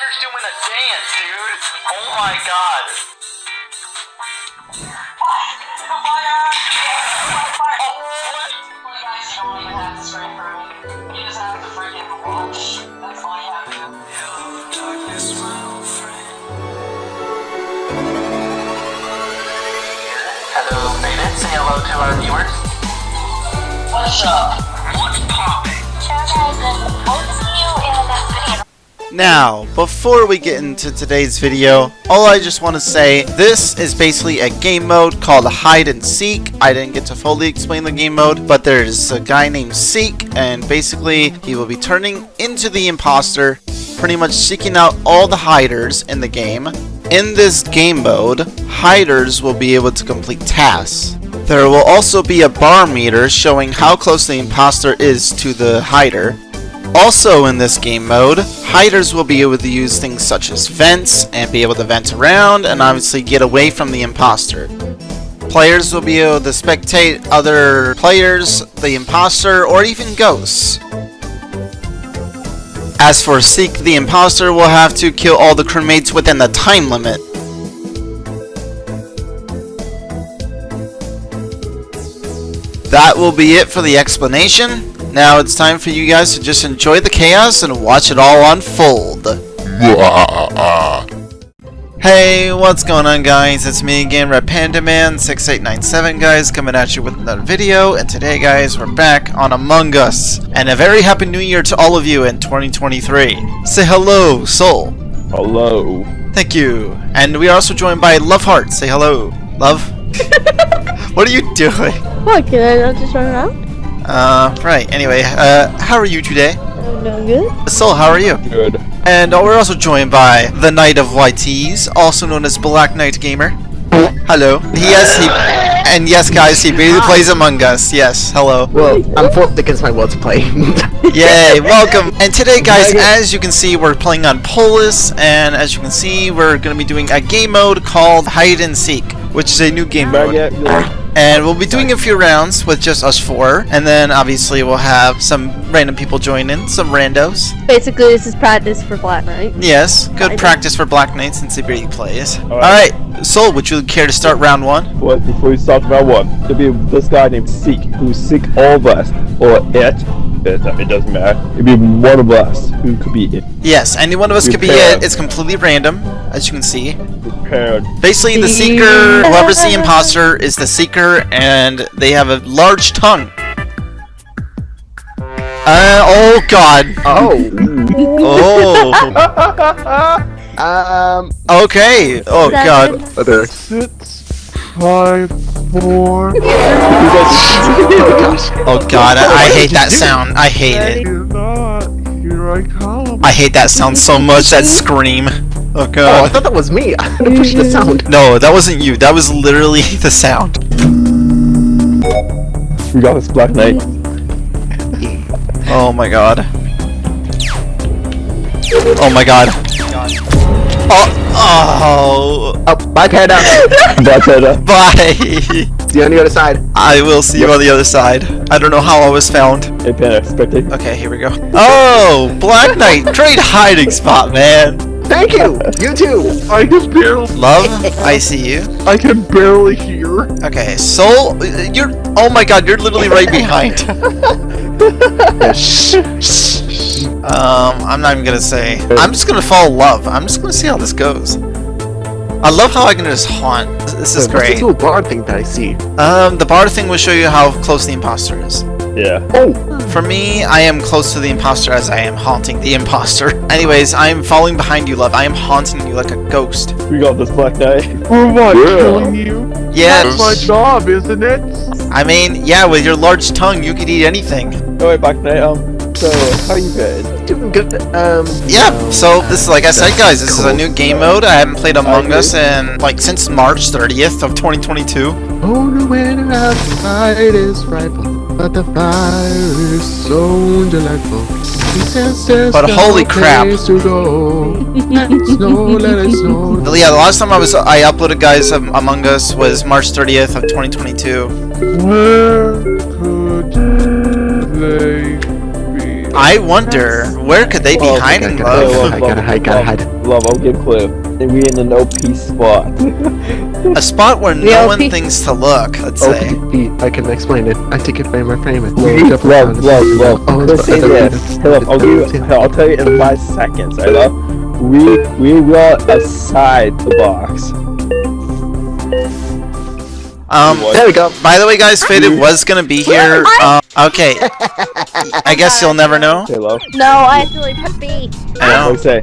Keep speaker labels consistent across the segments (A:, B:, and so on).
A: Spider's doing a dance, dude. Oh my god. Hello, Beta. Say hello to our viewers. What's up? What's poppin'?
B: Now, before we get into today's video, all I just want to say, this is basically a game mode called Hide and Seek. I didn't get to fully explain the game mode, but there's a guy named Seek, and basically he will be turning into the imposter, pretty much seeking out all the hiders in the game. In this game mode, hiders will be able to complete tasks. There will also be a bar meter showing how close the imposter is to the hider. Also in this game mode, hiders will be able to use things such as vents and be able to vent around and obviously get away from the imposter. Players will be able to spectate other players, the imposter, or even ghosts. As for Seek the Imposter, will have to kill all the crewmates within the time limit. That will be it for the explanation. Now it's time for you guys to just enjoy the chaos and watch it all unfold. Hey, what's going on guys? It's me again, Red Panda Man 6897 guys, coming at you with another video, and today guys, we're back on Among Us. And a very happy new year to all of you in 2023. Say hello, Soul.
C: Hello.
B: Thank you. And we are also joined by Love Heart. Say hello. Love? what are you doing?
D: What, can I not just run around?
B: Uh, right, anyway, uh, how are you today?
D: I'm doing good.
B: Soul, how are you?
C: Good.
B: And uh, we're also joined by the Knight of YTs, also known as Black Knight Gamer. Hello. He yes he and yes guys, he really plays Among Us. Yes, hello.
E: Well, I'm fought against my will to play.
B: Yay, welcome. And today guys, as you can see, we're playing on Polus, and as you can see, we're gonna be doing a game mode called Hide and Seek, which is a new game mode.
C: Baguette,
B: And we'll be doing a few rounds with just us four, and then obviously we'll have some random people join in, some randos.
D: Basically, this is practice for Black Knight.
B: Yes, good practice for Black Knight since he really plays.
C: Alright.
B: Alright, Soul, would you care to start round one?
C: What, before we start round one, there'll be this guy named Seek, who's sick all of us, or it, it, it doesn't matter. It'll be one of us who could be it.
B: Yes, any one of us could be it. It's completely random, as you can see.
C: Prepared.
B: Basically, the seeker, whoever's the imposter, is the seeker, and they have a large tongue. Uh, oh god.
E: oh.
B: Oh.
E: Um.
B: Okay. Oh
D: Is that
B: god.
D: good?
E: Other.
C: Six, five, four.
B: Oh god, I, I hate that sound. I hate it.
C: Here I come.
B: I hate that sound so much, that scream. Oh
E: Oh, I thought that was me. I had to push the mm. sound.
B: No, that wasn't you. That was literally the sound.
C: We got this Black Knight.
B: Oh my god. Oh my god. Oh, oh,
E: Oh, bye, Panda.
C: Black Panther.
B: bye.
E: See you on the other side.
B: I will see you on the other side. I don't know how I was found.
C: Hey Panda, spectate.
B: Okay, here we go. Oh, Black Knight, great hiding spot, man.
E: Thank you. You too.
C: I can barely,
B: Love, I see you.
C: I can barely hear.
B: Okay, Soul, you're. Oh my god, you're literally right behind. Um, I'm not even gonna say. I'm just gonna follow Love. I'm just gonna see how this goes. I love how I can just haunt. This- This is
E: What's
B: great.
E: this little bar thing that I see?
B: Um, the bar thing will show you how close the imposter is.
C: Yeah.
E: Oh.
B: For me, I am close to the imposter as I am haunting the imposter. Anyways, I am following behind you, Love. I am haunting you like a ghost.
C: We got this Black Knight. For what? Killing you?
B: Yes.
C: That's my job, isn't it?
B: I mean, yeah, with your large tongue, you could eat anything.
C: Wait, Black Knight. Um. So, how you been?
E: Doing good. Um.
B: Yeah,
E: no.
B: so this is like I said, guys, this is a new game mode. I haven't played Among
C: Okay.
B: Us in like since March 30th of 2022.
E: Oh, the winter outside is frightful, but the fire is so delightful.
B: But holy crap.
E: To go. Let it snow, let it snow.
B: But yeah, the last time I was I uploaded guys um, Among Us was March 30th of 2022.
C: Where could they be?
B: I wonder where could they be
C: Oh,
B: hiding,
E: okay,
B: love?
E: I gotta hide, gotta hide.
C: Love, I'll give a clue. And we in an OP spot.
B: A spot where no
D: Real
B: one thinks to look. Let's
E: Oh,
B: say.
E: I can explain it. I take it frame by frame. It.
C: love, love, love.
E: Oh,
C: Let's
E: it's
C: say
E: the-
C: this. Hey, love, I'll give you, I'll tell you in five seconds, right, love? We, we will aside the box.
B: Um,
E: There we go.
B: by the way, guys, Faded was gonna be here. Um, okay. I guess you'll never know.
C: Okay, love.
D: No, I actually put B.
B: I know.
C: Like say,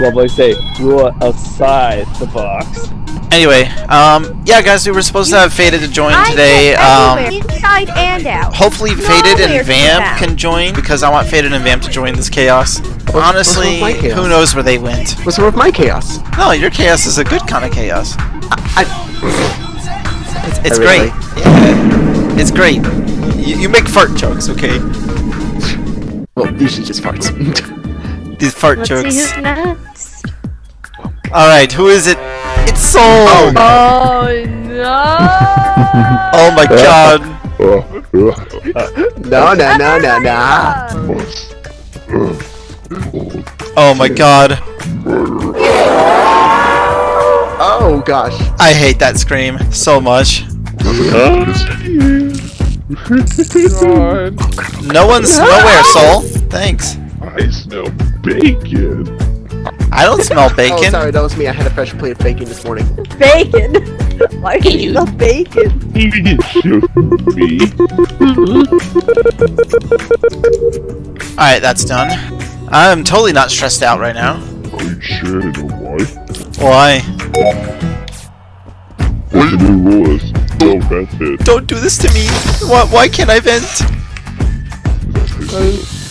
C: love, like say, we will aside the box.
B: Anyway, um, yeah, guys, we were supposed to have Faded to join today. Um,
F: inside and out.
B: hopefully Faded and Vamp can join because I want Faded and Vamp to join this chaos. Honestly,
E: what's with my chaos?
B: who knows where they went?
E: What's wrong with my chaos?
B: No, your chaos is a good kind of chaos.
E: I,
B: It's, it's
E: Oh,
B: great.
E: really?
B: Yeah, it's great. You, you make fart jokes, okay?
E: well, these are just parts.
B: These fart
D: Let's
B: jokes.
D: see who's next.
B: All right, who is it? It's Soul.
E: Oh,
D: Oh no!
B: Oh my god.
E: no, no, no, no, no.
B: Oh my god.
E: Oh gosh.
B: I hate that scream so much. No one's nowhere, Soul. Thanks.
G: I smell bacon.
B: I don't smell bacon.
E: Oh,
B: bacon.
E: sorry, that was me. I had a fresh plate of bacon this morning.
D: bacon. Why do you love bacon?
G: It should be.
B: Alright, that's done. I'm totally not stressed out right now.
G: Are you sure you know why?
B: Why?
G: What the new rules? Don't vent it.
B: Don't do this to me. Why, why can't I vent?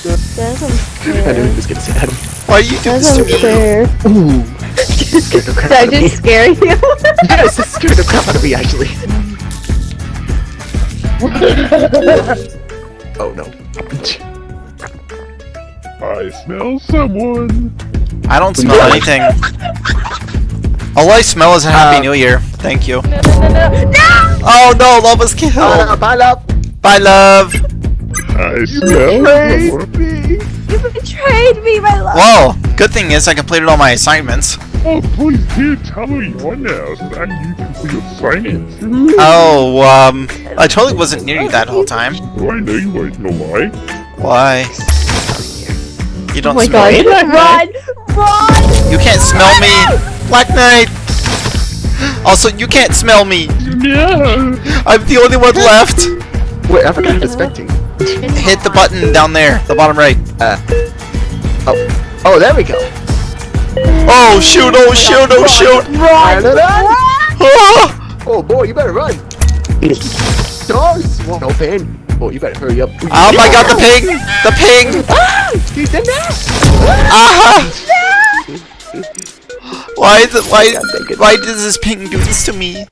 D: That's
E: I knew
D: unfair.
E: he was gonna say that.
B: Why do you do this to me?
E: Ooh. Scared the
D: Did I
E: out of me.
D: just scare you?
E: Yes, it scared the crap out of me, actually. oh no.
G: I smell someone.
B: I don't smell anything. All I smell is a Happy
E: Uh,
B: New Year. Thank you.
D: no, no, no, no! No!
B: Oh no, love was killed.
E: No, bye, love.
B: Bye, love.
G: I smell someone.
F: You betrayed me, my love.
B: Well, good thing is I completed all my assignments.
G: Oh, please do tell me your now so that you can see your science.
B: Oh, um, I totally wasn't near you that whole time.
G: Do I know you won't know why?
B: Why? You don't
D: Oh my
B: smell
D: god.
B: me?
F: Run! Run!
B: You can't smell me! Black Knight! Also, you can't smell me!
G: No.
B: I'm the only one left!
E: Wait, I forgot how to spectate.
B: Hit the button down there, the bottom right.
E: Uh, Oh, Oh, there we go.
B: Oh shoot, oh shoot, oh shoot!
E: Run!
B: Ah!
E: Oh boy, you better run. Doors won't open. Oh, you better hurry up.
B: Oh my god, the ping! The ping!
E: Ah, he's in there.
B: Ah! Why is it, why,
E: it.
B: why does this ping do this to me?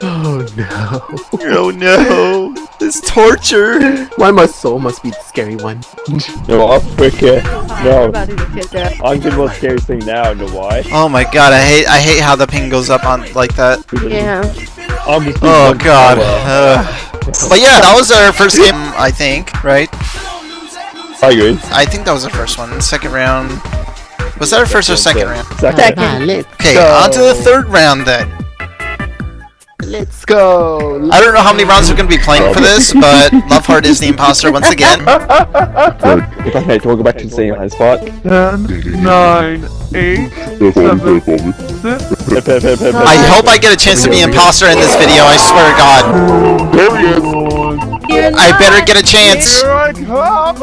E: Oh no.
B: Oh no! This torture!
E: Why my soul must be the scary one.
C: No, I'm wicked.
D: I'm
C: No,
D: about to get kicked out.
C: I'm good about scary thing now, know why?
B: Oh my god, I hate I hate how the ping goes up on like that.
D: Yeah.
C: I'm just
B: Oh god.
C: Uh,
B: but yeah, that was our first game, I think, right?
C: I agree.
B: I think that was the first one. Second round. Was that our first or second round?
C: Second.
D: Second.
B: Okay,
E: Go.
B: on to the third round then.
E: Let's go.
B: I don't know how many rounds we're going to be playing for this, but Loveheart is the imposter once again.
C: Okay, do you to go back to the same high spot?
G: Ten, nine, eight, They're falling, they're falling.
C: Pip, pip, pip, pip,
B: I hope I get a chance to be imposter in this video, I swear to god.
G: There he.
B: I better get a chance.
G: I.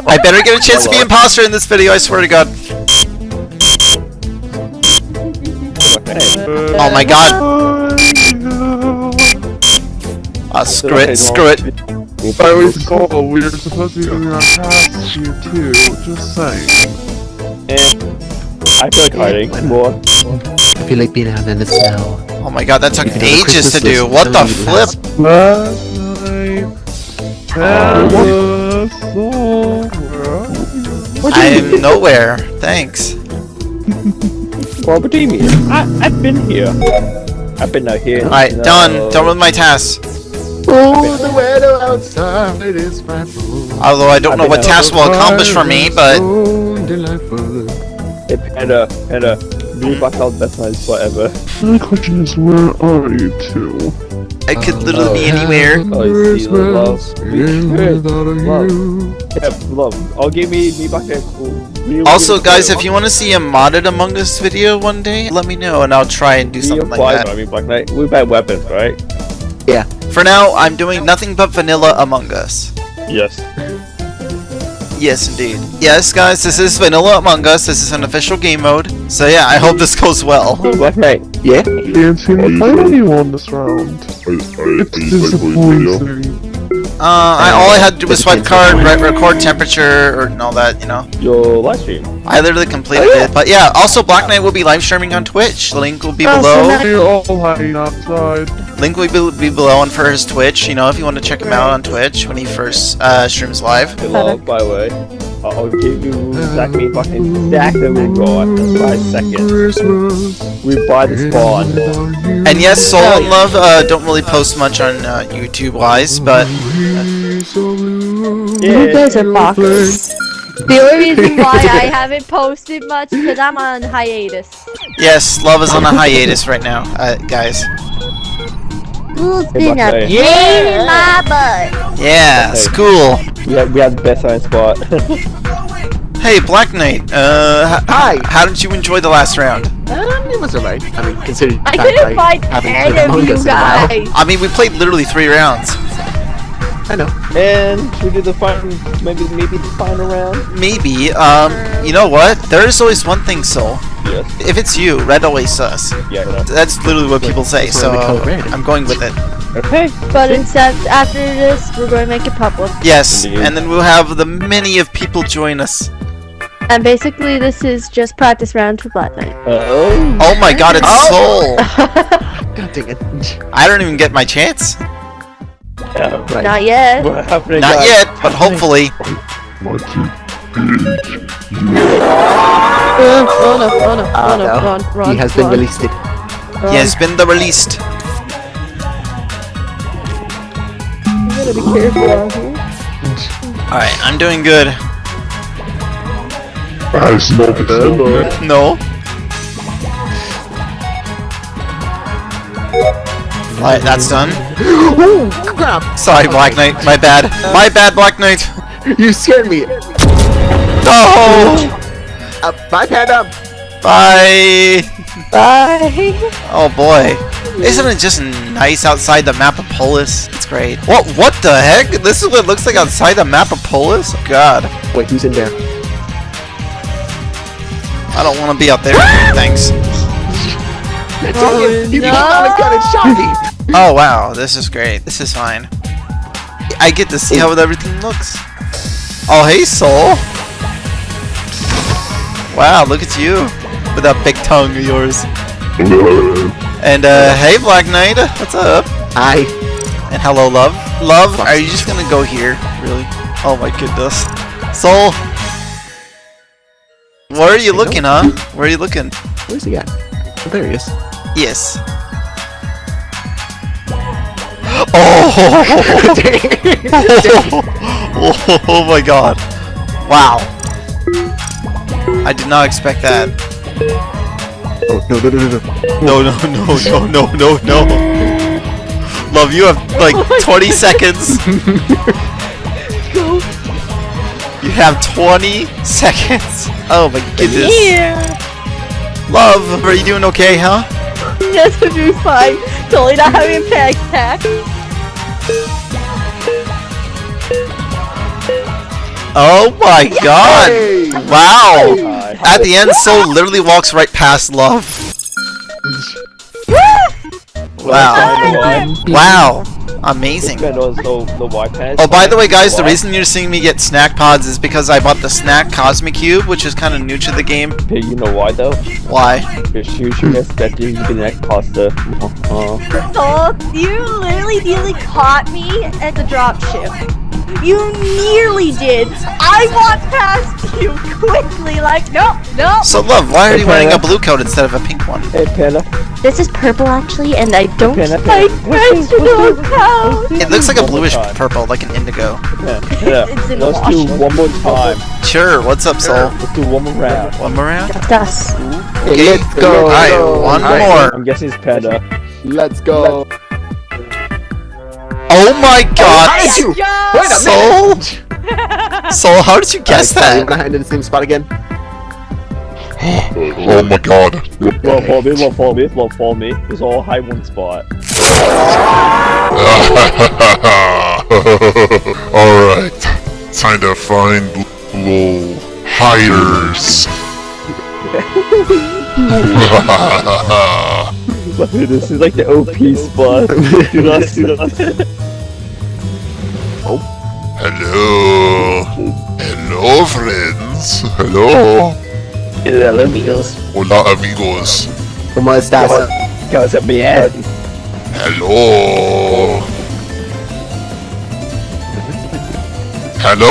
B: I better get a chance to be imposter in this video, I swear to god. Oh my god. Ah, screw it, screw it.
G: I was cold. We were supposed to be going on past you too. Just saying.
C: Eh. I feel like hiding more.
E: I feel like being out in the snow.
B: Oh my god, that took
E: You can have a
B: ages to do. What the flip?
G: Last night, and the soul. Where are you?
B: I'm nowhere. Thanks.
C: Well, what do you mean? I, I've been here. I've been out here.
B: Alright,
C: No.
B: done. Done with my tasks.
E: Oh, the weather outside is frightful.
B: Although I don't know what task will accomplish for me, but
E: So delightful.
C: Hey, Panda, Panda, me back out best friends forever.
G: My question is, where are you two?
B: I could oh, literally be anywhere.
C: Oh, you see, love.
E: in without
C: Love.
E: you.
C: Love. I'll oh, give me me back there. We'll-
B: Also, guys, if you want to see a modded Among Us video one day, let me know and I'll try and do something like
C: apply,
B: that.
C: I mean, Black Knight. We buy weapons, right? Yeah.
B: For now, I'm doing nothing but vanilla Among Us.
C: Yes.
B: Yes, indeed. Yes, guys, this is vanilla Among Us. This is an official game mode. So yeah, I hope this goes well.
C: Black Knight.
E: Yeah?
G: Can't seem to find anyone this round. It's disappointing.
B: Uh, I, all I had to do was swipe card, re- record temperature, or and all that, you know.
C: Your live stream.
B: I literally completed it. But yeah, also Black Knight will be live streaming on Twitch. The link will be
D: Oh,
B: below.
D: now-
G: We're all hiding outside.
B: Link will be, be below and for his Twitch. You know, if you want to check him out on Twitch when he first uh, streams live.
C: Hey, love, by the way. I'll I'll give you exactly fucking stack that we got in five seconds.
E: Christmas.
C: We buy the spawn.
B: And yes, Soul and Love uh, don't really post much on uh, YouTube wise, but
D: You guys are boxers.
F: The only reason why I haven't posted much is because I'm on hiatus.
B: yes, Love is on a hiatus right now, uh, guys.
F: School's
C: Hey,
F: been a pain in my butt.
B: Yeah,
C: Okay.
B: school.
C: We have we have the best sign spot.
B: Hey, Black Knight. Uh,
E: Hi.
B: how did you enjoy the last round?
E: Um, it was alright. I mean, considering
F: I couldn't
E: I
F: find any of you
E: Us in a while.
F: guys.
B: I mean, we played literally three rounds.
E: I know.
C: and we did the final maybe maybe the final round.
B: Maybe. Um, you know what? There is always one thing, Soul.
C: Yes.
B: If it's you, red always sus.
C: Yeah. I.
B: That's literally what people say, so
E: why we call it red.
B: I'm going with it.
C: Okay.
F: But instead, after this, we're going to make it public.
B: Yes,
C: Indeed.
B: and then we'll have the many of people join us.
F: And basically, this is just practice round for Black Knight.
C: Uh-oh.
B: Oh my god, it's oh! Soul!
E: God dang it.
B: I don't even get my chance.
C: Yeah.
E: Right.
F: Not yet.
C: What happened?
B: Not
C: guys?
B: yet, but hopefully.
D: Run, run, up, run,
E: Ah,
D: run,
E: no.
D: run, run.
E: He has been released. It.
D: run.
B: He has been the released.
D: You gotta be careful out here.
B: Alright, I'm doing good.
G: I smell the
B: No. Alright, that's done.
E: Ooh, crap!
B: Sorry, Black Knight. My bad. My bad, Black Knight.
E: You scared me.
B: No!
E: Uh, bye, Panda.
B: Bye!
D: Bye.
B: Oh boy. Isn't it just nice outside the map of Polus? It's great. What what the heck? This is what it looks like outside the map of Polus? God.
E: Wait, who's in there?
B: I don't want to be out there. Thanks.
E: Oh, you came out and got it shot me.
B: Oh wow, this is great. This is fine. I get to see how everything looks. Oh hey Soul. Wow, look at you. With that big tongue of yours. And uh hey Black Knight, what's up?
E: I.
B: And hello love. Love, are you just gonna go here? Really? Oh my goodness. Soul Where are you looking, huh? Where are you looking?
E: Where's he at? Oh, there he is.
B: Yes. Oh! oh, oh my god. Wow. I did not expect that.
E: Oh, no, no, no, no, no.
B: No, no, no, no, no, no, no. Love, you have like 20 seconds. You have 20 seconds. Oh my goodness.
D: Yeah.
B: Love, are you doing okay, huh?
D: Yes, I'm doing fine. Totally not having a panic attack.
B: Oh my god.
E: Hey!
B: Wow.
C: Hi.
B: At the end, Soul literally walks right past Love. Wow. Wow. Amazing.
C: This man knows no no white pants.
B: Oh, by the way, guys, the reason you're seeing me get snack pods is because I bought the snack Cosmic Cube, which is kind of new to the game.
C: Hey, you know why though?
B: Why?
C: Because you should expect you to be the next pasta. Uh,
F: So, you literally, literally caught me at the drop ship.
D: You nearly did. I walked past you quickly, like, nope, nope.
B: So, love, why are you
C: Okay,
B: wearing a blue coat instead of a pink one?
C: Hey, Panda.
D: This is purple actually, and I don't
C: Okay, that's
D: like
C: it. What's this- what's
D: cows.
B: It looks like a bluish
C: time.
B: purple, like an indigo.
C: Yeah, yeah.
D: It's in
C: Let's do one more time.
B: Sure, what's up, Soul?
C: Let's do one more round.
B: One more round?
D: Dust.
B: Okay,
E: let's go.
B: Alright, one
C: Alright,
B: more.
C: I'm guessing it's Panda.
E: Let's go.
B: Oh my oh, god!
E: How did you? Wait a
B: Soul?
E: minute.
B: Soul, how did you guess
E: Alright,
B: that?
E: You wanna hide in the same spot again?
G: Oh my god.
C: Well, follow me, well, follow me, well, follow me. It's all high one spot.
G: Alright. Time to find little hiders.
C: this is like the OP spot. do not, do not.
G: Hello. Hello, friends. Hello.
C: Hola, amigos.
G: Hola, amigos.
E: ¿Cómo estás?
C: Cosa bien.
G: Hello. Hello.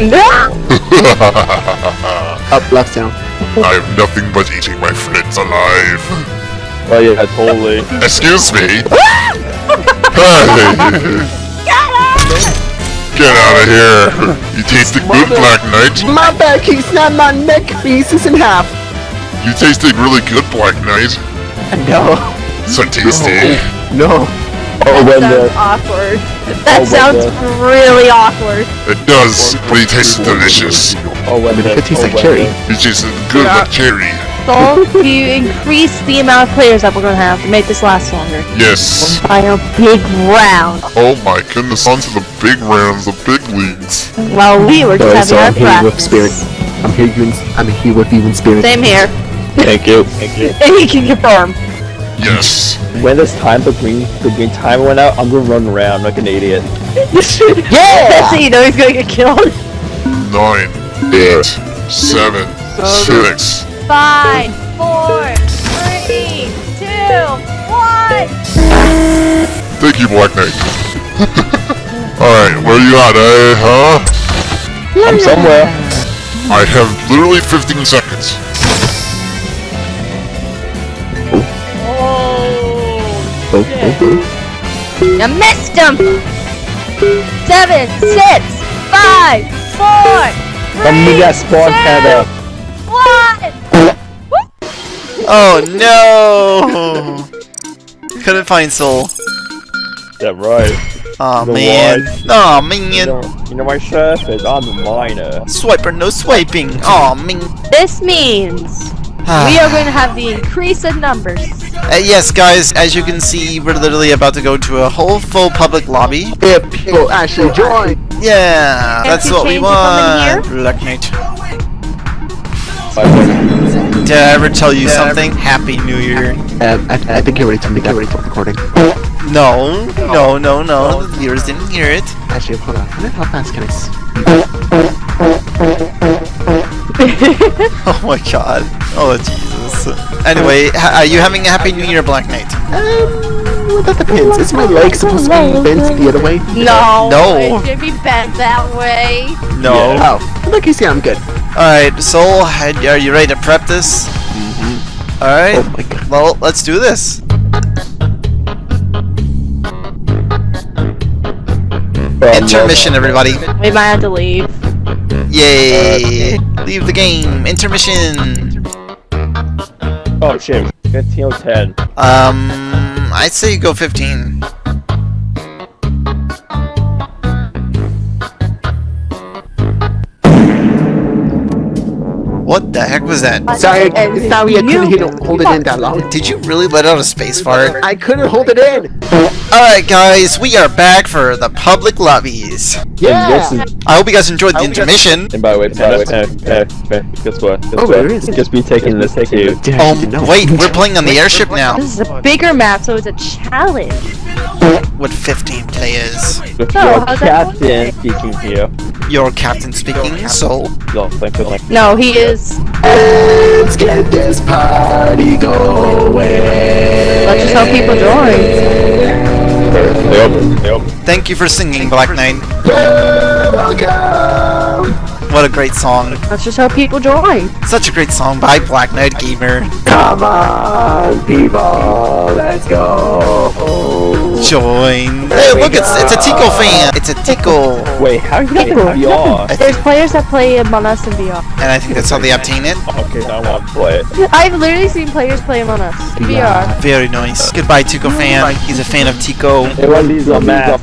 G: No.
E: Up, left, down.
G: I am nothing but eating my friends alive.
C: Oh yeah, totally.
G: Excuse me. hey. Get out of here. You tasted good, Black Knight.
E: My back, he's not my neck pieces in half.
G: You tasted really good, Black Knight.
E: No,
G: So tasty.
E: no.
C: Oh, that
D: Sounds
C: the
D: awkward. Oh, that
C: Oh,
D: sounds
C: well,
D: really awkward.
G: It does, but it tastes delicious.
C: oh when the
E: It tastes
C: oh,
E: like cherry.
C: the-
G: It tasted good like cherry.
D: So, you increase the amount of players that we're gonna have to make this last longer.
G: Yes.
D: By a big round.
G: Oh my goodness, on to the big rounds, the big leagues.
D: While we were just
E: Sorry,
D: having
E: so
D: our
E: I'm here with
D: practice.
E: spirit. I'm here, you I'm here with you in spirit.
D: Same here.
C: Thank you. Thank you.
D: And he can confirm.
G: Yes.
C: When this time the green the green timer went out, I'm gonna run around like an idiot.
D: yeah! so you know he's gonna get killed.
G: Nine, eight, seven, six.
F: Five, four, three, two, one.
G: Thank you, Black Knight. Alright, where you at, eh, huh?
C: I'm somewhere.
G: I have literally 15 seconds.
E: Oh, oh, oh.
F: You missed him. Seven, six, five, four,
C: Come
F: three,
C: to that spawn
F: two,
C: panda.
F: one.
B: Oh no! Couldn't find Soul.
C: Yeah, right.
B: Oh
C: The
B: man. Oh
C: You
B: man.
C: know, you know my chef is I'm a miner.
B: Swiper, no swiping. Oh man.
F: This means we are going to have the increase in numbers.
B: Uh, yes, guys, as you can see, we're literally about to go to a whole full public lobby.
E: If people actually join.
B: Yeah,
F: Can't
B: that's what we
F: change it from in
B: want. Black Knight.
C: Bye,
B: Did I ever tell you something? Happy New Year.
E: Um, I, I think you already told me that. already told recording.
B: No, no, no, no. The viewers didn't hear it.
E: Actually, hold on. How fast can I s-
B: Oh my god. Oh Jesus. Anyway, ha- are you having a Happy New Year, Black Knight?
E: Um, well, that depends. Is my leg supposed to be bent the other way?
F: No,
B: No.
F: it should be bent that way.
B: No.
E: Oh, look, you see, I'm good.
B: Alright, Soul, are you ready to prep this? Alright.
E: Oh my god.
B: Well, let's do this. Intermission, everybody.
D: We might have to leave.
B: Yay! Leave the game. Intermission.
C: Oh shit. 15 or 10.
B: Um, I'd say go 15. What the heck was that?
E: Sorry,
D: And
E: sorry, I couldn't
D: you-
E: hit hold it in that long.
B: Did you really let out a space fart?
E: I couldn't hold it in.
B: Alright guys, we are back for the public lobbies.
E: Yeah.
C: And this is,
B: I hope you guys enjoyed the intermission.
C: and by the way, Panda, Panda, Panda, Panda, guess what? Guess
E: Oh,
C: what?
E: there is.
C: Just be taking this too.
E: Did I
B: Oh,
E: didn't know.
B: wait, we're playing on the airship now
D: This is a bigger map, so it's a challenge.
B: with 15 players.
C: With
D: So,
C: your
D: how's
C: captain speaking here.
B: Your captain speaking, so
C: Yo, thank you,
D: No, he is.
E: Let's get this party going.
D: Let's just hope people join.
C: Yep, yep.
B: Thank you for singing, Black Knight. What a great song.
D: That's just how people join.
B: Such a great song by Black Knight Gamer.
C: Come on, people, let's go.
B: Join. Hey, look, it's it's a Tico fan. It's a Tico.
C: Wait, how are you get VR?
D: There's players that play Among Us in VR.
B: And I think that's how they obtain it.
C: Okay, now I want to play it.
D: I've literally seen players play Among Us VR.
B: Very nice. Goodbye, Tico fan. He's a fan of Tico.
C: Everyone needs a map.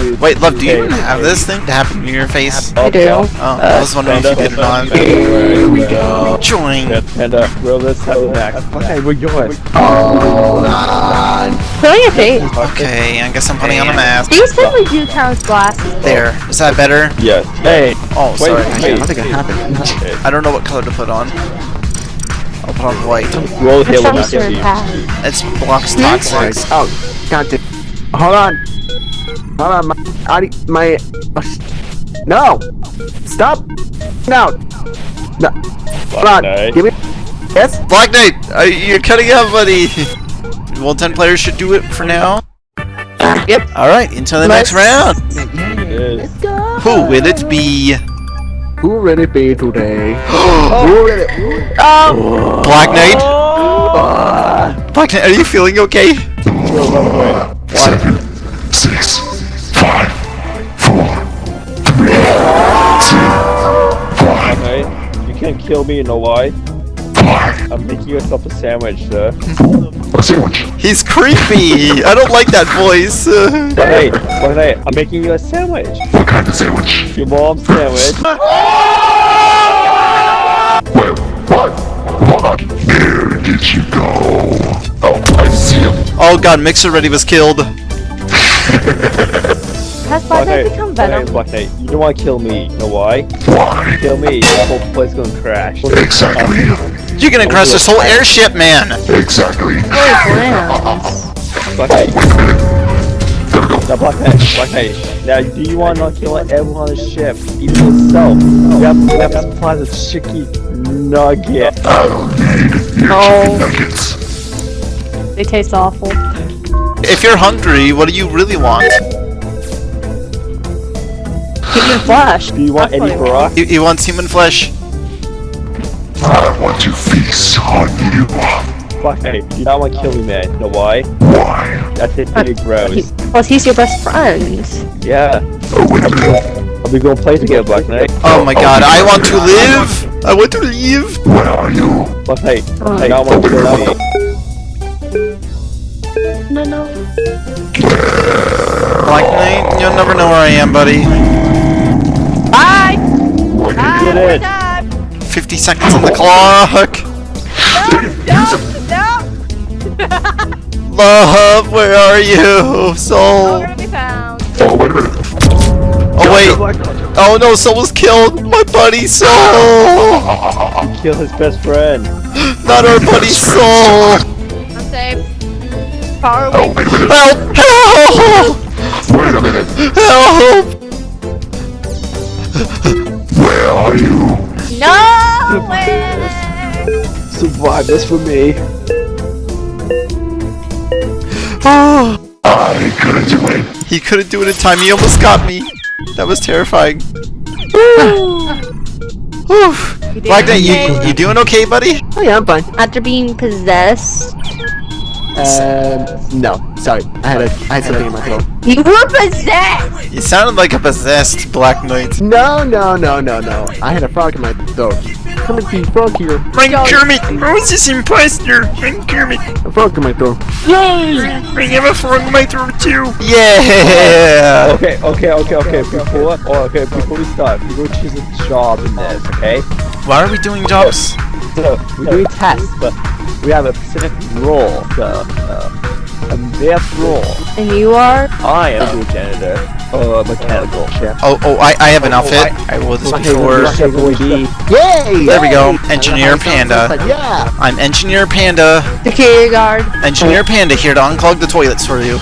B: Wait, love, do you have this thing to happen to your face?
D: I do.
B: Oh, I was wondering if you did it on.
C: Here we go.
B: Join.
C: And uh, bro, let's back. Okay, we're going.
D: Put on your face.
B: Okay, I guess I'm putting on a mask.
D: These simply do count as glasses.
B: There. Is that better?
C: Yes. Hey.
B: Oh,
C: Wait,
B: sorry.
C: wait.
E: I think it happened.
B: I don't know what color to put on. I'll put on white.
C: Roll
D: It's
C: Halo back
D: certain
C: at
D: path.
B: It's blocks
E: Right. Oh, god damn. Hold on. Hold on. My. I, my. uh, no. Stop. No. No. Hold on.
C: Knight.
E: Give me. Yes.
B: Black Knight, uh, you're cutting out, buddy. well, 10 players should do it for now.
D: Yep.
B: Alright, until the next round.
C: Yes.
B: Who will it be?
E: Who will it be today? Who will it?
B: Black Knight? Black Knight, are you feeling okay?
C: Okay. You can't kill me, you know why? I'm making yourself a sandwich, sir. A sandwich.
B: He's creepy. I don't like that voice.
C: Hey, wait, hey, I'm making you a sandwich. What kind of sandwich? Your mom's sandwich. Wait, what? What? Where did you go?
B: Oh, I see him. oh god, Mixer Ready was killed.
D: Has Black Knight
C: Knight,
D: become
C: Black Knight,
D: Venom?
C: Black Knight, you don't want to kill me. You know why? Why? Kill me, the whole place gonna crash. Exactly.
B: Uh, you're gonna crash this whole airship, man.
D: Very bland.
C: Black Knight. Now, Black Knight, Black Knight. Now, do you want to not kill everyone on the ship, even yourself? We have, we have supplies of chicky nugget.
D: No. They taste awful.
B: If you're hungry, what do you really want?
D: Human flesh.
C: Do you want
D: That's
C: Eddie
D: what I
C: Brock?
B: He, he wants human flesh.
C: Black Knight, do you don't want to kill me, man. You know why? Why? That's it, pretty
D: He-
C: gross.
D: Plus, he's your best friend.
C: Yeah. Oh, are we gonna play together, Black Knight?
B: Oh my god, I want to live! I want to live! Where are you?
C: Black Knight, oh. I don't want to kill me.
D: No, no.
B: Black Knight, you'll never know where I am, buddy.
D: Bye.
C: You
D: Bye.
C: did it.
D: done.
B: 50 seconds on the clock!
D: No, no.
B: Love, where are you?
D: Oh, we're
B: Soul!
D: gonna be found.
B: Oh wait! Oh, oh no, Soul was killed! My buddy Soul!
C: Kill his best friend.
B: Not our buddy Soul!
D: I'm safe. Far oh, away.
B: Help! Help! Wait a minute! Help!
D: No way.
C: Survive this for me. Oh.
B: I couldn't do it. He couldn't do it in time. He almost got me. That was terrifying. Whew. Black Knight, you, you doing okay, buddy?
E: Oh yeah, I'm fine.
F: After being possessed.
E: Um, no, sorry. I had a, I had something in my throat.
F: You were possessed!
B: You sounded like a possessed Black Knight.
E: No, no, no, no, no. I had a frog in my throat. Come and see, frog here.
B: I'm Kermit! Who's this imposter? I'm Kermit!
E: A frog in my throat.
B: Yay! I have a frog in my throat too! Yeah!
C: Okay, okay, okay, okay. Before, oh, okay, before we start, we're gonna choose a job in this, okay?
B: Why are we doing jobs?
C: So we're doing tests, but we have a specific role. So, uh, a math role.
F: And you are?
C: I am the janitor. Uh, mechanical. Yeah.
B: Oh, oh, I, I have an outfit. I wore this before.
E: Yay!
B: There we go. Engineer Panda.
E: Yeah!
B: I'm Engineer Panda.
F: Security guard.
B: Engineer Panda here to unclog the toilets for you.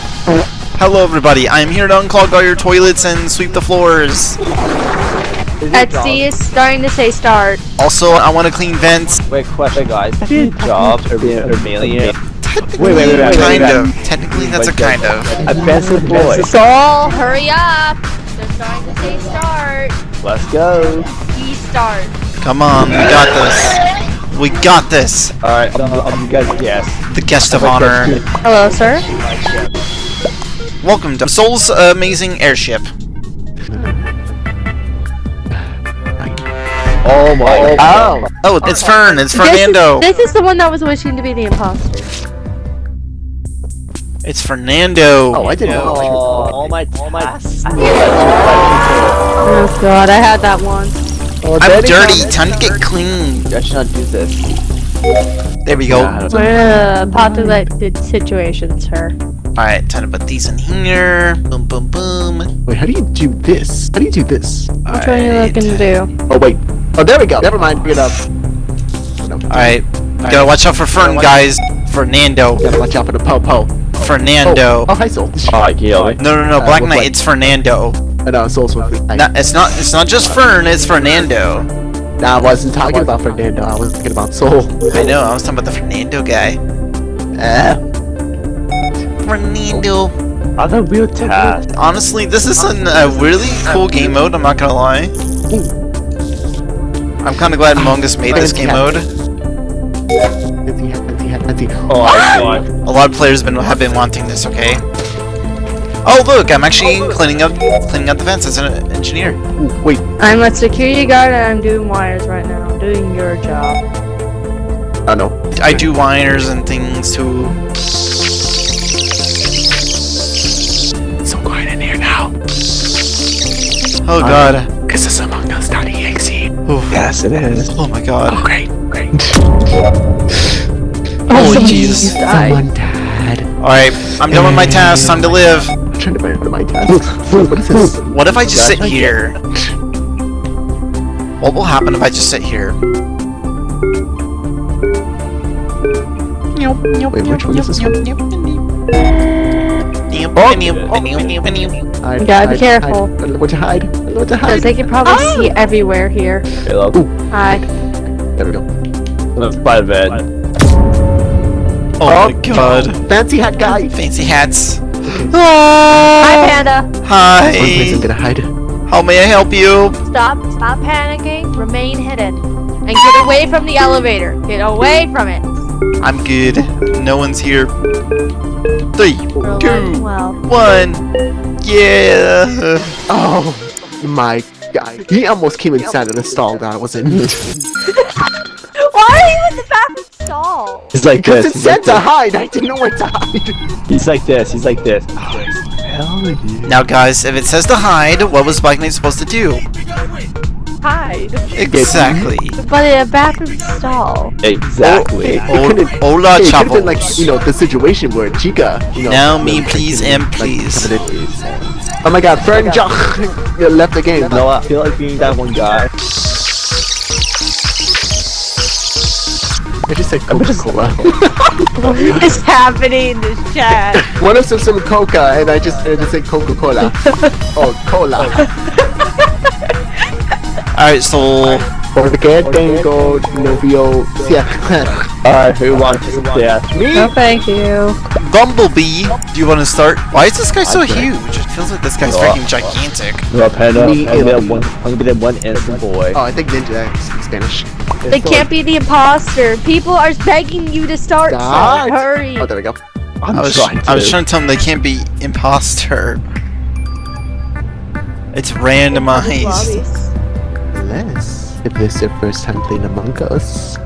B: Hello everybody, I'm here to unclog all your toilets and sweep the floors.
F: Etsy is starting to say start.
B: Also, I want to clean vents.
C: Wait, question, guys. Two jobs are being are mainly
B: Technically,
C: Wait, wait, wait, wait,
B: kind
C: wait,
B: of. Technically, that's a kind of.
C: Offensive boy.
D: Soul, hurry up! They're starting to say start.
C: Let's go.
D: He start.
B: Come on, we got this. We got this.
C: Alright, um, um, you guys guess.
B: The guest of honor.
D: Hello, sir.
B: Welcome to Soul's amazing airship.
C: Oh my god.
B: Oh, it's Fern. It's Fernando.
D: This is, this is the one that was wishing to be the imposter.
B: It's Fernando.
E: Oh, I didn't know.
C: Oh, all my, all my.
D: Oh god, I had that one.
C: Oh,
B: I'm
C: Daddy,
B: dirty.
C: come-
B: Time to get clean.
C: I should not do this.
B: There we go.
C: Yeah,
D: We're in a populated situation, sir.
B: Alright, time to put these in here. Boom, boom, boom.
E: Wait, how do you do this? How do you do this?
D: Which one are you looking to do?
E: Oh wait. Oh, there we go. Never mind. Bring it up. No.
B: Alright, gotta watch out for Fern, guys. Fernando.
E: Gotta watch out for the po po.
B: Fernando.
E: Oh, oh, hi Soul.
C: Oh, kill me.
B: No, no, no,
E: Uh,
B: Black
E: what-
B: Knight.
E: what?
B: It's Fernando.
E: I know Soul's with me.
B: No, it's not. It's not just Fern. It's Fernando.
E: Nah, I wasn't talking about Fernando. I was thinking about Soul.
B: I know. I was talking about the Fernando guy.
E: Eh.
B: Fernando.
C: Other real task.
B: Honestly, this is an, a really cool game mode. I'm not gonna lie. I'm kind of glad Among Us made this game mode.
E: Fancy hat, fancy hat, fancy.
C: Oh, I ah! see.
B: A lot of players been have been wanting this. Okay. Oh look, I'm actually oh, cleaning up cleaning up the fence as an engineer.
E: Ooh, wait.
D: I'm a security guard and I'm doing wires right now. I'm doing your job.
E: Oh know.
B: I do wires and things too.
E: It's so quiet in here now.
B: Oh god.
E: This is Among Us.exe.
B: Oof.
C: Yes, it is.
B: Oh my god.
E: Oh Great, great.
B: Oh, oh
D: someone
B: jeez.
D: just died.
E: Someone died.
B: Alright, I'm done with my task. Time to live.
E: I'm trying to remember my task. what is this?
B: What if I just sit here? What will happen if I just sit here?
E: Wait, which one is this one?
D: You gotta be careful.
E: Hide. I don't know what to hide. I don't know what to
D: Because
E: hide.
D: they can probably ah! see everywhere here.
C: Hey, look.
D: Hi.
E: There we go.
C: Let's buy the bed.
B: Oh my oh, god.
E: Fancy hat guy.
B: Fancy hats.
D: Hi, ah. Panda.
E: One place I'm
B: Hi.
E: gonna hide.
B: How may I help you?
D: Stop. Stop panicking. Remain hidden. And get away from the elevator. Get away from it.
B: I'm good. No one's here. Three,
D: We're
B: two,
D: well.
B: one. Yeah.
E: Oh my god. He almost came inside of the stall that I was in.
C: He's like
E: Because
C: this.
E: it
C: He's
E: said
C: like
E: to
C: this.
E: hide. I didn't know where to hide.
C: He's like this. He's like this. Oh, hell.
B: Now, guys, if it says to hide, what was Black Knight supposed to do?
D: Hide.
B: Exactly.
D: But in a bathroom stall.
C: Exactly.
E: Oh, it couldn't-
B: Hola,
E: Hey, it could like, you know, the situation where Chica, you know.
B: Now me, please, and
E: like,
B: please.
E: Oh my god, Fern Jock left the game.
C: You know? I feel like being that one guy.
E: I just said Coca-Cola.
D: What is happening in this chat?
E: One of some some Coca, and I just I just said Coca-Cola. oh, cola.
B: Alright, so
E: Porque tengo novio siempre.
C: Alright, who wants to death?
E: Me?
D: No, thank you.
B: Bumblebee, do you want to start? Why is this guy so huge? It feels like this guy's
C: Oh.
B: freaking gigantic.
C: No, Panda.
E: Me
C: I'm gonna be that one. I'm gonna be that one innocent boy.
E: Oh, I think Ninja speaks Spanish.
D: They can't be the imposter. People are begging you to start. So
E: Start.
D: Oh, hurry.
E: Oh, there we go.
C: I'm
B: I was,
C: trying
B: I was
C: to.
B: trying to tell them they can't be imposter. It's randomized.
E: Unless if this is your first time playing Among Us,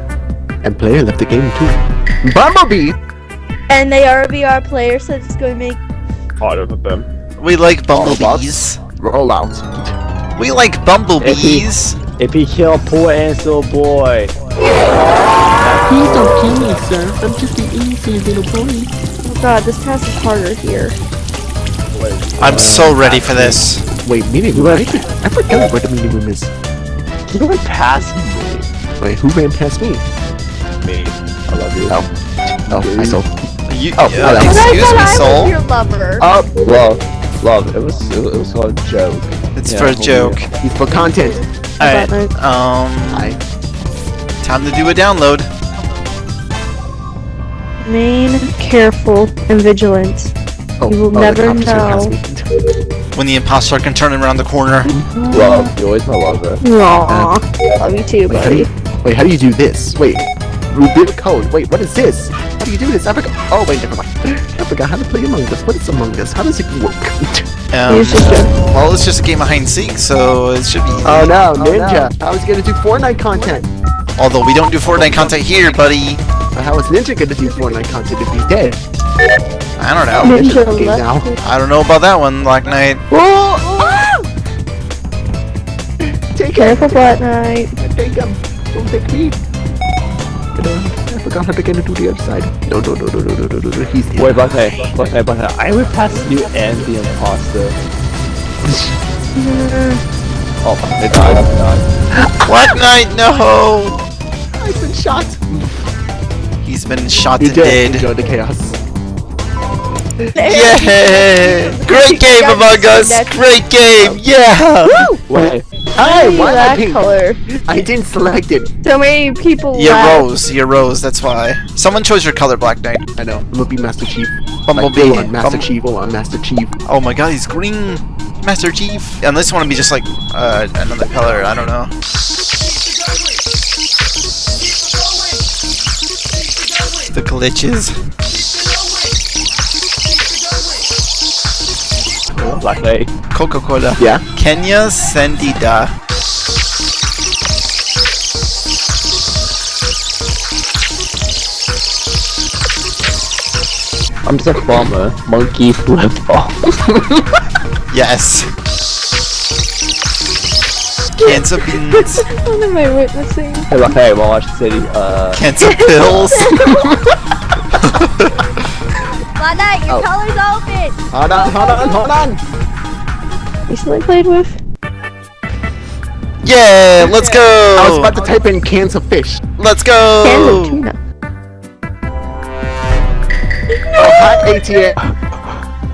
E: and player left the game too. Bumblebee.
D: And they are a VR player, so it's going to make.
C: harder than them.
B: We like bumblebees.
E: Roll out.
B: We like bumblebees.
C: If he kill poor Ansel boy.
E: Please don't kill me, sir. I'm just an innocent little boy.
D: Oh god, this task is harder here.
B: I'm so ready for this.
E: Wait, meeting room? I, I forgot where the meeting room is.
C: You going past me?
E: Wait, who ran past me?
C: Me. I love you.
E: Oh. Oh, I saw.
B: You,
E: Oh,
B: uh,
E: hello.
D: But I
B: excuse
D: thought
B: me,
D: I was
B: soul.
D: your lover.
E: Oh,
C: Love, love. It was it was called a joke.
B: It's
C: Yeah,
B: for a joke.
E: It's for content.
B: Alright, um,
E: I.
B: time to do a download.
D: Remain careful and vigilant.
E: Oh,
D: You will
E: oh,
D: never know.
B: When the imposter can turn around the corner.
C: Love, you always know my lover.
D: Aww. Love you too,
E: Wait, how do you,
D: buddy.
E: wait, how do you do this? Wait, reveal code. Wait, what is this? How do you do this? I forgot. Oh, wait, never mind. I forgot how to play Among Us. What is Among Us? How does it work?
B: Um,
D: It's
B: well, it's just a game of hide and seek, so it should be. easy.
E: oh no, Ninja! I was gonna do Fortnite content.
B: Although we don't do Fortnite content here, buddy.
E: But how is Ninja gonna do Fortnite content if he's dead?
B: I don't know.
D: Ninja
E: okay, now.
B: I don't know about that one, Black Knight.
E: Whoa! Take him!
D: Careful, Black Knight.
E: Take him! Don't take me! I forgot how to get into the other side. No, no, no, no, no, no, no, no, He's
C: Wait, Buckeye, Buckeye, Buckeye. I will pass you and the imposter. oh, they died, they died.
B: what night? No!
E: I've been shot.
B: He's been shot
E: and
B: dead.
E: Enjoy the chaos.
B: yeah! Great game Among Us! Great game! Yeah!
C: Wait.
E: Hi,
D: Hey,
E: why am I
D: that
E: pink?
D: color.
E: I didn't select it.
D: So many people
B: You
D: left.
B: rose, you rose, that's why. Someone chose your color, Black Knight.
E: I know. I'm gonna be Master Chief.
B: Bumblebee.
E: Like, on Master
B: Bum-
E: Chief. Full on Master Chief.
B: Oh my god, he's green! Master Chief! Unless you want to be just like, uh, another color, I don't know. The glitches.
C: Black
B: Coca-Cola.
E: Yeah.
B: Kenya Sendida.
C: I'm just a farmer. Monkey flip flop.
B: Yes. Cancer beans.
D: What am I witnessing?
C: Hey, Black Knight, wanna watch the city? Uh,
B: Cancer pills.
D: Black Knight, your
E: Oh.
D: color's open.
E: Hold on, hold on, hold on
D: recently played with.
B: Yeah, let's go!
E: I was about to type in cans of fish.
B: Let's go!
D: Cans of tuna. No!
E: Oh, hi, ATM.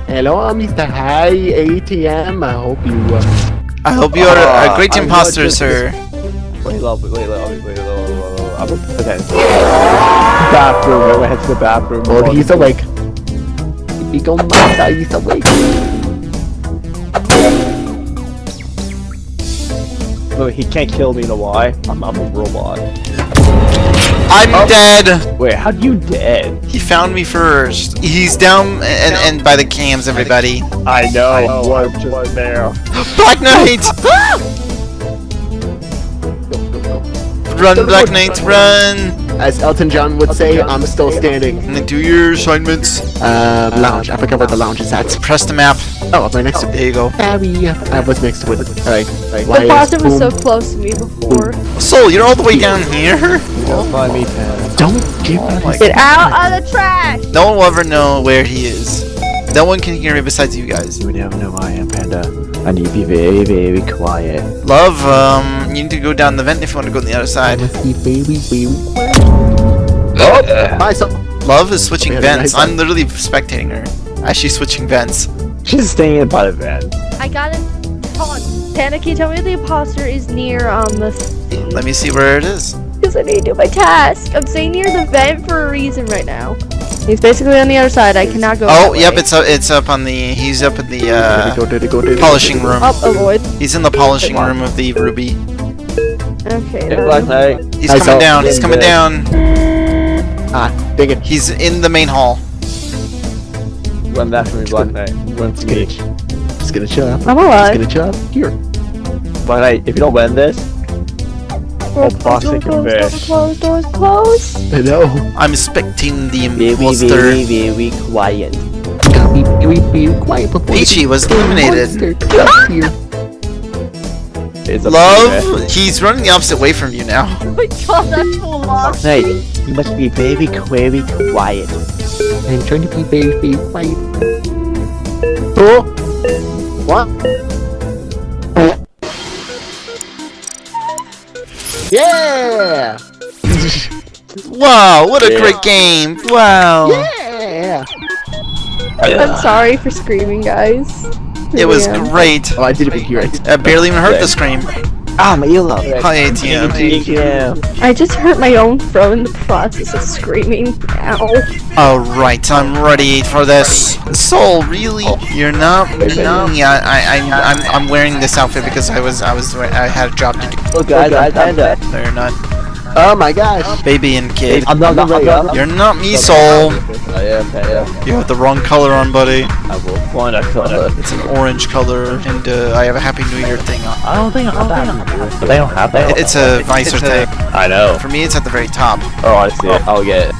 E: Hello, Mr. Hi, ATM. I hope you... Uh...
B: I hope you are uh, a
C: ah,
B: great
C: I'm
B: imposter, sir.
C: Wait, wait, wait, wait, wait, wait, wait. Okay. Bathroom, I went to the bathroom.
E: Oh, he's awake. He's awake.
C: Look, he can't kill me. You know why? I'm, I'm a robot.
B: I'm
C: Oh.
B: dead.
C: Wait, how do you dead?
B: He found me first. He's down and, and by the cams, everybody.
C: I know. I was just there.
B: Black Knight! Run, Black Knight, run!
E: As Elton John would say, I'm still standing.
B: And then do your assignments.
E: Uh, lounge. I forgot where the lounge is at.
B: Press the map.
E: Oh, I'm right next to it.
B: There you go.
E: Harry. I was next to it. Alright.
D: The
E: Why
D: was so close to me before.
B: Soul, you're all the way down here?
C: Don't find me,
E: Don't give
B: Oh
E: me
D: Get out of the trash!
B: No one will ever know where he is. No one can hear me besides you guys.
C: You never know who I am, Panda. I need to be very, very quiet.
B: Love, um, you need to go down the vent if you want to go on the other side.
E: must be baby, baby.
C: Oh!
E: Bye, so.
B: Love is switching
E: Yeah,
B: vents.
E: nice.
B: I'm literally spectating her. As she's switching vents.
C: She's staying in by the vent.
D: I got it. Hold on. Panicky, tell me the imposter is near um the
B: Let me see where it is.
D: because I need to do my task. I'm staying near the vent for a reason right now. He's basically on the other side. I cannot go.
B: Oh,
D: that
B: yep,
D: way.
B: it's up, it's up on the, he's up in the, uh,
E: go, go, did it go,
B: polishing
E: did it go?
B: room.
D: Up, avoid.
B: He's in the polishing room of the ruby.
D: Okay. Then.
B: He's coming down, he's coming down.
E: Ah, dang it.
B: He's in the main hall.
C: Run back from me, Black Knight. Run to me.
E: Just gonna chill out.
D: I'm
E: Just
D: alive.
E: gonna chill out. Here.
C: Black Knight, if you don't win this,
D: Doors
C: Oh, plastic
D: closed,
C: and
D: doors
C: fish.
D: closed, doors closed.
E: I know.
B: I'm expecting the
C: very,
B: imposter.
C: very, very quiet.
E: Gotta be very, very quiet before
B: Peachy was
E: the
B: eliminated.
E: Monster comes here.
C: It's up to you, man.
B: Love, he's running the opposite way from you now.
D: Oh my god, that's full lost.
C: Hey, you must be very, very quiet.
E: I'm trying to be very, very quiet. Oh! What? Yeah!
B: Wow, what a
C: Yeah.
B: great game! Wow.
E: Yeah!
D: I'm sorry for screaming, guys.
B: It was
D: Yeah.
B: great.
E: Oh, I didn't even hear it.
B: I barely even heard the scream.
C: Ah, my earlobe.
B: Hi, ATM.
C: ATM.
D: I just hurt my own throat in the process of screaming. Ow.
B: Alright, I'm ready for this. Soul, really? You're not? You're? Yeah, I, I, I'm, I'm wearing this outfit because I was, I was, I had a job to do.
C: Look, guys, I panda.
B: No, you're not.
E: Oh my gosh.
B: Baby and kid.
C: I'm not gonna ready up.
B: You're not me, Soul.
C: I am panda.
B: You have the wrong color on, buddy.
C: I will find a color.
B: It's an orange color, and uh, I have a Happy New Year thing on.
C: I don't think I have But they don't have that.
B: It's a visor thing.
C: I know.
B: For me, it's at the very top.
C: Oh, I see it. I'll get it.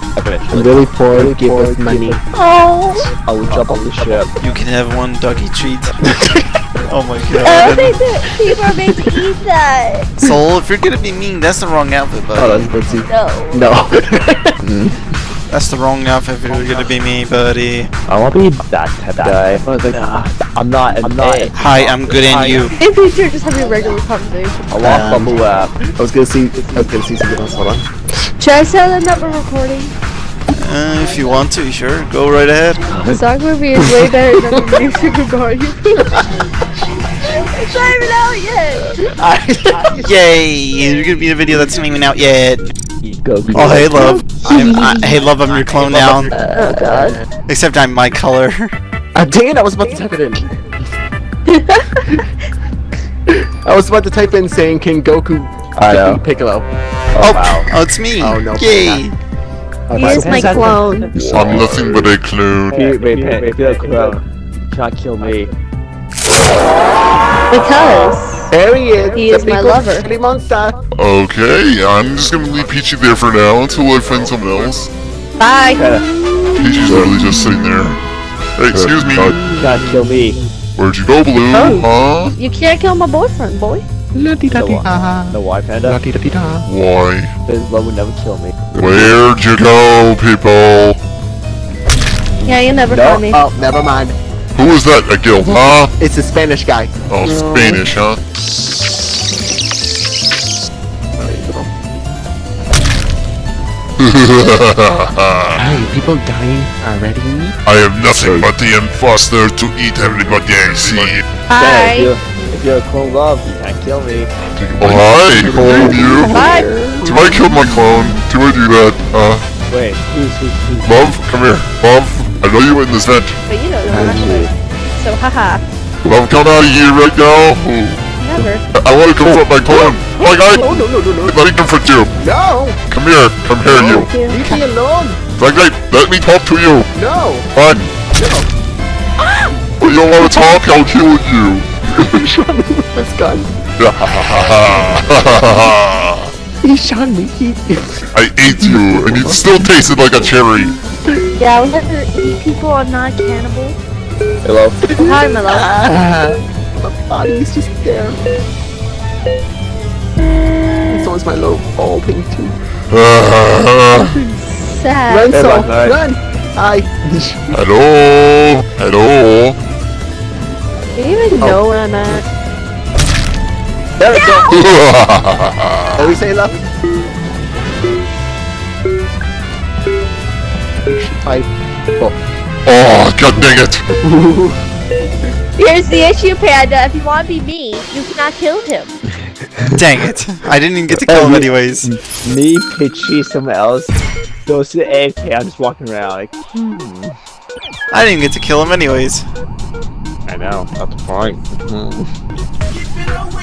E: I'm really poor. Give us money.
D: Oh.
C: I will jump off the ship.
B: You can have one doggy treat. oh my god.
D: Oh,
B: god.
D: they did. People are made to eat that.
B: Soul, if you're gonna be mean, that's the wrong outfit,
E: Oh,
B: buddy.
E: let's, let's.
D: No.
E: No.
B: That's the wrong outfit if you're gonna be me, buddy.
C: I want to be that type of guy. Nah, I'm not. I'm not.
B: Hi, I'm good and you.
D: In future, just having a regular conversation.
C: I want
E: Um,
C: bubble wrap.
E: I was gonna see. I was gonna see something else. Hold on.
D: Should I tell them that we're recording?
B: Uh, if you want to, sure, go right ahead.
D: The song movie is way better than the new Super Mario movie. it's not even out yet.
B: Yay! You're gonna be in a video that's not even out yet.
C: Go.
B: Oh, hey, love. I'm, I, hey, love, I'm your clone now.
D: Oh god.
B: Except I'm my color.
E: Ah, dang it! I was about to type it in. I was about to type in saying King Goku
C: I know.
E: defeat Piccolo.
B: Oh,
C: wow.
B: oh, it's me.
E: Oh, no,
B: Yay!
D: He is my clone.
G: I'm nothing but a clone.
C: Wait, wait, wait, wait, feel clone. You can't kill me.
D: Because
E: There he is.
D: He is my lover.
E: Spaghetti monster.
G: Okay, I'm just gonna leave Peachy there for now until I find someone else.
D: bye.
G: Peachy's literally just sitting there. Hey, excuse me.
C: You can't kill me.
G: Where'd you go, Blue? Oh. Huh?
D: You can't kill my boyfriend, boy.
C: No, no, why, Panda?
G: Why?
C: His love would never kill me.
G: Where'd you go, people?
D: Yeah, you'll never
C: No.
D: find me.
E: Oh, never mind.
G: Who was that? A guild, huh?
E: It's a Spanish guy.
G: Oh, Spanish, huh?
E: Hey, people dying already?
G: I have nothing but the imposter to eat everybody I see.
C: Yeah, if, you're, if you're a clone love, you can't kill me.
G: Oh, hi, clone you.
D: Bye.
G: Do I kill my clone? Do I do that? Uh,
C: Wait, who's, who's, who's?
G: love, come here. Love, I know you in this vent.
D: But you know the rest. Oh. So haha.
G: Love, come out of here right now.
D: Never.
G: I, I want to confront my clone. Oh my god!
E: Oh, no, no, no, no.
G: Let me confront you.
E: No!
G: Come here. Come here, you.
E: Leave me alone!
G: Like, like, let me talk to you.
E: No!
G: Fine. No. But you don't want to talk, I'll kill you.
E: Let's go.
G: I
E: He shot me. He...
G: ate you, and it still tasted like a cherry.
D: Yeah, I would never eat people. I'm not a cannibal.
C: Hello?
D: Hi, my love.
E: Ah, my body is just there. So is my low ball thing too.
D: Sad.
E: Run,
C: Hey,
E: Saul!
C: bye, bye.
E: Run! Hi!
G: Hello? Hello?
D: Do you even know where I'm at?
E: There we go! What we say, love? Five. Four.
G: oh, god dang it.
D: Here's the issue, Panda. If you want to be me, you cannot kill him.
B: Dang it. I didn't even get to kill him um, anyways.
C: Me, Pitchy, someone else goes to the AFK, I'm just walking around like, hmm.
B: I didn't even get to kill him anyways.
C: I know, that's the point. Hmm.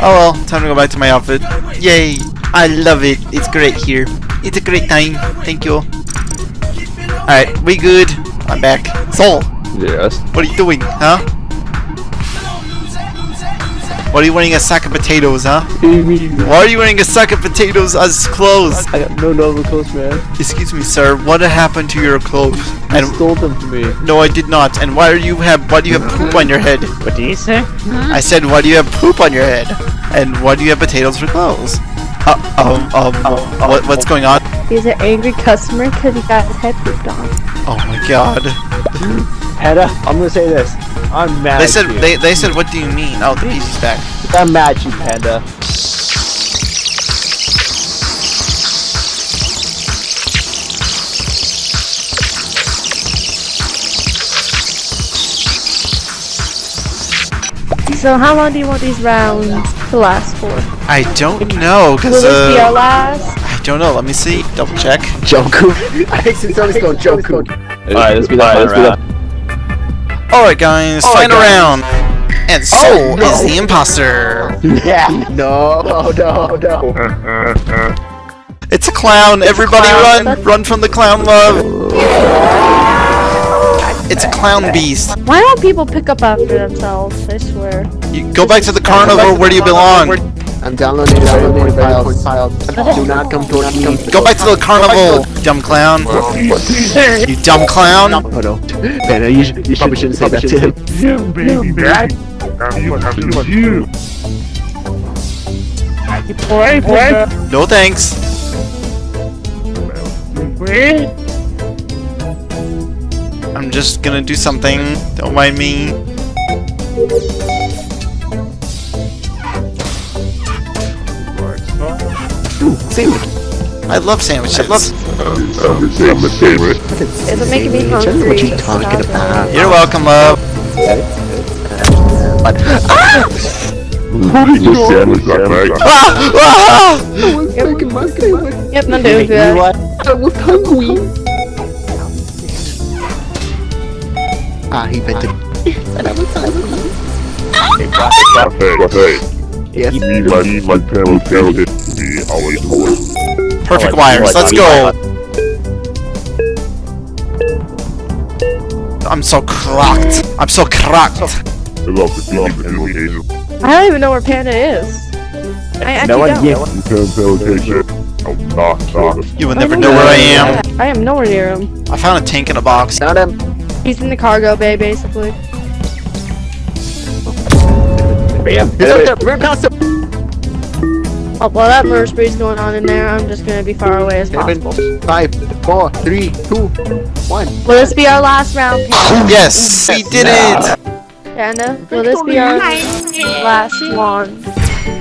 B: Oh well, time to go back to my outfit. Yay! I love it. It's great here. It's a great time. Thank you. Alright, we good. I'm back. Soul,
C: Yes.
B: what are you doing, huh? What are you wearing a sack of potatoes, huh? Why are you wearing a sack of potatoes as clothes?
C: I got no normal clothes, man.
B: Excuse me, sir. What happened to your clothes?
C: You
B: And
C: stole them from me.
B: no, I did not. And why are you have? Why do you have poop on your head?
C: What do you say?
B: I said, why do you have poop on your head? And why do you have potatoes for clothes? Uh, um, um, what, what's going on?
D: He's an angry customer because he got his head pooped on.
B: Oh my god.
C: Hedda, I'm gonna say this. I'm mad
B: They
C: at
B: said,
C: you.
B: they, they said, what do you mean? Oh, the PC's back.
C: I'm mad at you, Panda.
D: So how long do you want these rounds to last for?
B: I don't know,
D: Will
B: cause
D: this be our
B: uh,
D: last?
B: I don't know. Let me see. Double check.
E: Joku. I think since always go Joku.
C: Alright, let's be the let's be the
B: All right, guys,
E: Alright,
B: final
E: guys.
B: round. And Soul oh,
E: no.
B: is the imposter.
E: Yeah. No, no, no.
B: It's a clown. Everybody
D: clown.
B: run! Run from the clown love. It's a clown beast.
D: Why don't people pick up after themselves? I swear.
B: You go back to the carnival. Where do you belong?
E: I'm downloading downloading files. files. Do not come towards me.
B: Go back to the carnival, dumb clown. You dumb clown.
E: Oh no. Man, you, should, you probably shouldn't say that to him.
G: You baby back. You, you, you.
B: No thanks. I'm just gonna do something. Don't mind me.
E: Ooh, sandwich.
B: I love sandwiches. I love.
G: I'm the favorite.
D: It's making me hungry.
E: What you talking about?
B: You're welcome, love.
E: But
G: You sandwich that right.
B: Ah! Ah!
E: I was making my sandwich.
D: it. Yep, I'm
C: You
D: doing
C: know
D: good.
C: what?
E: I was hungry. Ah,
G: always always.
B: Perfect wires. Let's go. I'm so cracked. I'm so cracked.
G: I love the TV invitation.
D: I don't even know where Panda is. I actually
C: No one
D: don't.
C: here.
G: You can't invitation. I'm not sorry.
B: You will never know where I am.
D: I am nowhere near him.
B: I found a tank in a box.
E: Not him.
D: He's in the cargo bay, basically.
C: Bam.
E: He's up there. We're past him.
D: Oh, well, that murder spree's going on in there. I'm just gonna be far away as possible.
E: Seven, five, four, three, two, one.
D: Will this be our last round,
B: Yes, we did it.
D: Panda? Will this be our last one?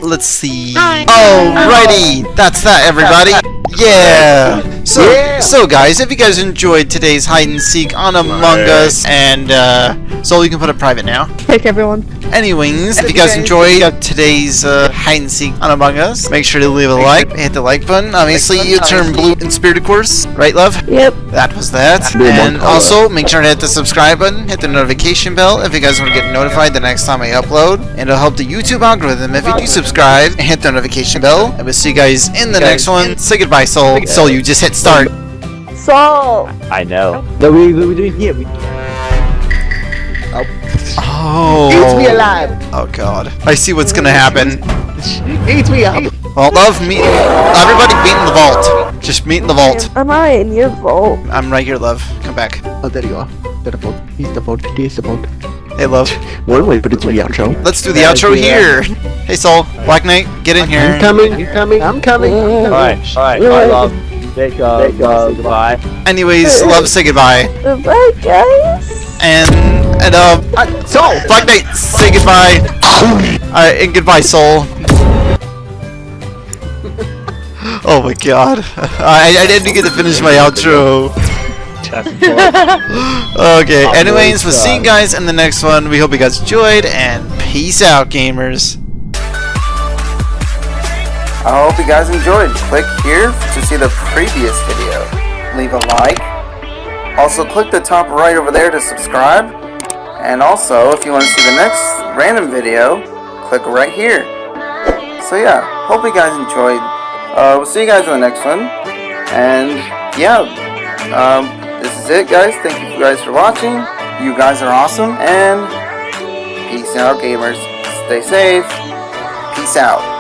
B: Let's see. Alrighty, that's that, everybody. Yeah. So,
E: Yeah.
B: so guys, if you guys enjoyed today's hide and seek on Among Us, and uh, so you can put it private now.
D: Pick everyone.
B: Anyways, if you guys enjoyed today's uh, hide and seek on Among Us, make sure to leave a like, hit the like button. Obviously, you turn blue in spirit, of course, right, love?
D: Yep.
B: That was that. And also, make sure to hit the subscribe button, hit the notification bell if you guys want to get notified the next time I upload. And it'll help the YouTube algorithm if you do subscribe and hit the notification bell. And we'll see you guys in the next one. Say goodbye, Soul. Soul, you just hit start.
D: So,
C: I know. No, we we we doing here. We,
B: Oh.
E: Eat me alive.
B: Oh god. I see what's gonna happen.
E: Eat me up.
B: Well, love, meet. Everybody meet in the vault. Just meet in the vault.
D: am I in your vault?
B: I'm right here, love. Come back.
E: Oh, there you are. There the vote. He's the vote. He's the vote.
B: Hey, love.
E: One way, but it's the outro.
B: Let's do the
C: Yeah,
B: outro
C: yeah.
B: here. Hey, Soul. Black Knight, get in
E: I'm
B: here.
E: coming. I'm coming. I'm coming.
C: all right, all right. I love. Take uh, Take, uh, goodbye.
B: Anyways, love, say goodbye.
D: Bye, guys.
B: And, and, uh,
E: Uh, Soul.
B: Black Knight, say goodbye. Alright, and goodbye, Soul. Oh my god. I, I didn't get to finish my outro. Okay, anyways, we'll see you guys in the next one. We hope you guys enjoyed, and peace out, gamers. I hope you guys enjoyed. Click here to see the previous video. Leave a like. Also, click the top right over there to subscribe. And also, if you want to see the next random video, click right here. So yeah, hope you guys enjoyed. Uh, we'll see you guys in the next one. And yeah, um, this is it, guys. Thank you guys for watching. You guys are awesome. And peace out, gamers. Stay safe. Peace out.